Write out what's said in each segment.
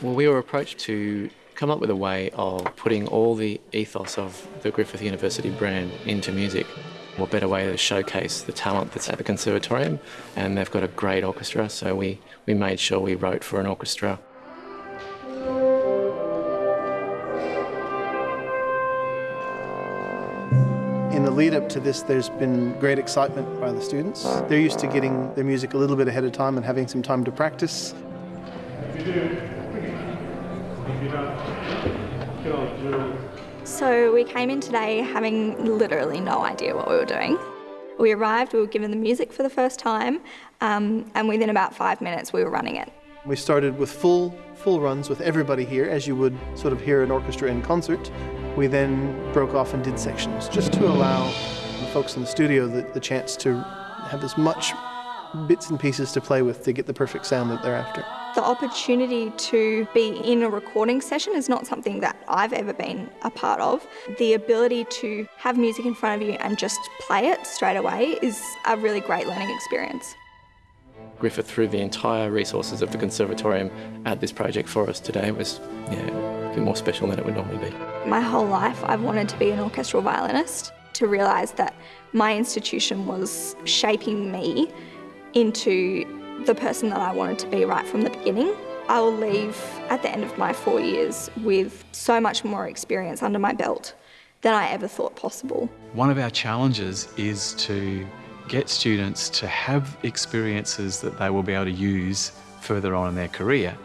Well, we were approached to come up with a way of putting all the ethos of the Griffith University brand into music. What better way to showcase the talent that's at the conservatorium? And they've got a great orchestra, so we, we made sure we wrote for an orchestra. In the lead up to this, there's been great excitement by the students. They're used to getting their music a little bit ahead of time and having some time to practice. So we came in today having literally no idea what we were doing. We arrived, we were given the music for the first time, um, and within about five minutes we were running it. We started with full full runs with everybody here, as you would sort of hear an orchestra in concert. We then broke off and did sections, just to allow the folks in the studio the, the chance to have as much bits and pieces to play with to get the perfect sound that they're after. The opportunity to be in a recording session is not something that I've ever been a part of. The ability to have music in front of you and just play it straight away is a really great learning experience. Griffith threw the entire resources of the conservatorium at this project for us today was yeah, a bit more special than it would normally be. My whole life I've wanted to be an orchestral violinist, to realise that my institution was shaping me into the person that I wanted to be right from the beginning. I will leave at the end of my four years with so much more experience under my belt than I ever thought possible. One of our challenges is to get students to have experiences that they will be able to use further on in their career.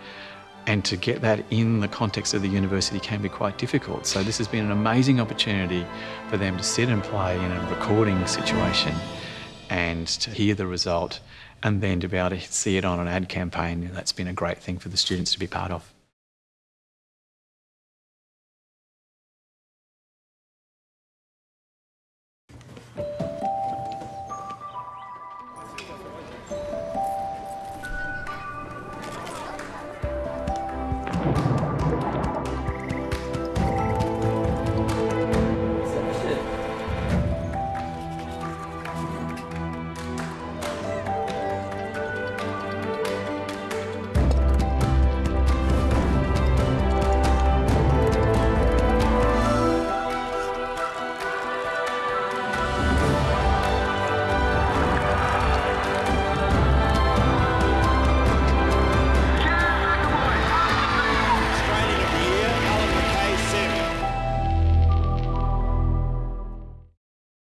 And to get that in the context of the university can be quite difficult. So this has been an amazing opportunity for them to sit and play in a recording situation and to hear the result and then to be able to see it on an ad campaign, that's been a great thing for the students to be part of.